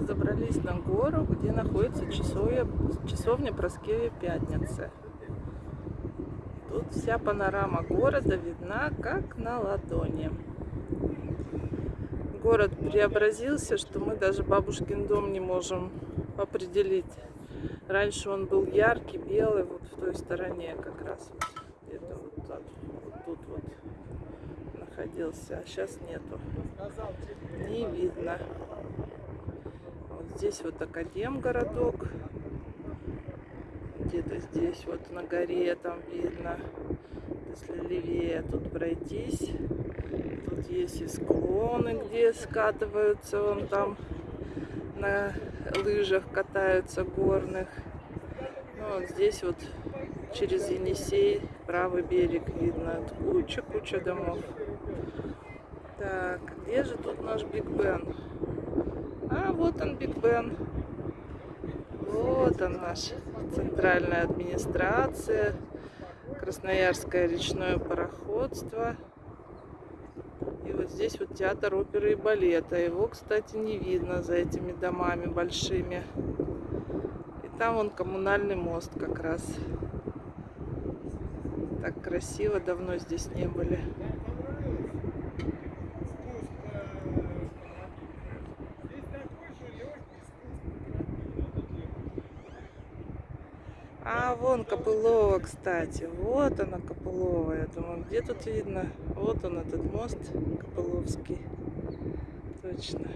забрались на гору, где находится часовня, часовня Проскевья Пятницы. Тут вся панорама города видна, как на ладони. Город преобразился, что мы даже бабушкин дом не можем определить. Раньше он был яркий, белый, вот в той стороне как раз. Где-то вот, вот тут вот находился, а сейчас нету. Не видно. Здесь вот Академгородок. Где-то здесь вот на горе там видно. Если левее тут пройтись. Тут есть и склоны, где скатываются вон там на лыжах катаются горных. Ну, вот здесь вот через Енисей правый берег видно. Куча-куча домов. Так, где же тут наш Биг Бен? А, вот он, Биг Бен. Вот он наш центральная администрация. Красноярское речное пароходство. И вот здесь вот театр оперы и балета. Его, кстати, не видно за этими домами большими. И там вон коммунальный мост как раз. Так красиво, давно здесь не были. А, вон Копылова, кстати. Вот она, Копылова. Я думаю, где тут видно? Вот он, этот мост Копыловский. Точно.